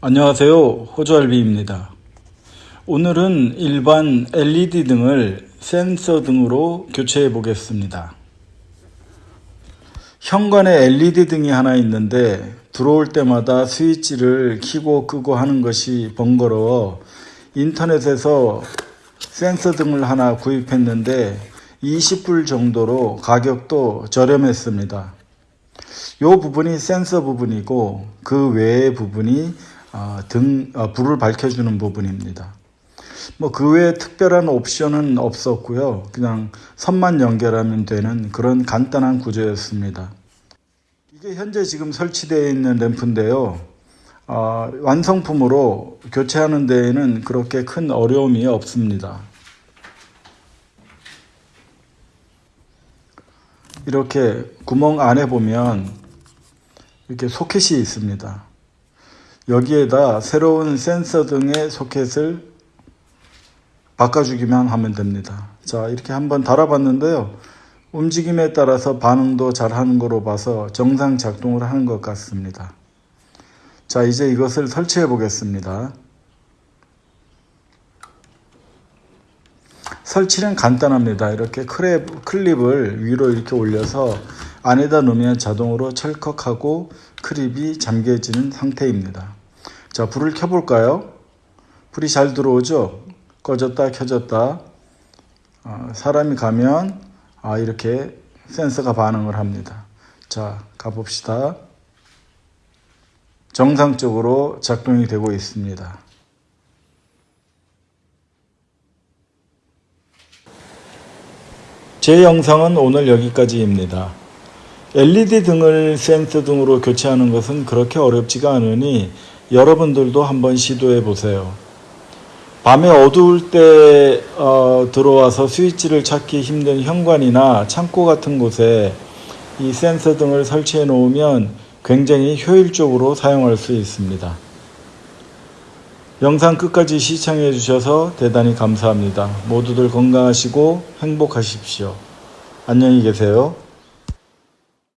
안녕하세요. 호주알비입니다. 오늘은 일반 LED 등을 센서 등으로 교체해 보겠습니다. 현관에 LED 등이 하나 있는데 들어올 때마다 스위치를 켜고 끄고 하는 것이 번거로워 인터넷에서 센서 등을 하나 구입했는데 20불 정도로 가격도 저렴했습니다. 이 부분이 센서 부분이고 그 외의 부분이 어, 등 어, 불을 밝혀주는 부분입니다. 뭐 그 외에 특별한 옵션은 없었고요. 그냥 선만 연결하면 되는 그런 간단한 구조였습니다. 이게 현재 지금 설치되어 있는 램프인데요. 어, 완성품으로 교체하는 데에는 그렇게 큰 어려움이 없습니다. 이렇게 구멍 안에 보면 이렇게 소켓이 있습니다. 여기에다 새로운 센서 등의 소켓을 바꿔주기만 하면 됩니다. 자, 이렇게 한번 달아봤는데요. 움직임에 따라서 반응도 잘 하는 거로 봐서 정상 작동을 하는 것 같습니다. 자, 이제 이것을 설치해 보겠습니다. 설치는 간단합니다. 이렇게 크랩, 클립을 위로 이렇게 올려서 안에다 놓으면 자동으로 철컥하고 크립이 잠겨지는 상태입니다. 자, 불을 켜볼까요? 불이 잘 들어오죠? 꺼졌다 켜졌다. 어, 사람이 가면 아, 이렇게 센서가 반응을 합니다. 자, 가봅시다. 정상적으로 작동이 되고 있습니다. 제 영상은 오늘 여기까지입니다. LED 등을 센서 등으로 교체하는 것은 그렇게 어렵지가 않으니 여러분들도 한번 시도해 보세요. 밤에 어두울 때 어, 들어와서 스위치를 찾기 힘든 현관이나 창고 같은 곳에 이 센서 등을 설치해 놓으면 굉장히 효율적으로 사용할 수 있습니다. 영상 끝까지 시청해 주셔서 대단히 감사합니다. 모두들 건강하시고 행복하십시오. 안녕히 계세요.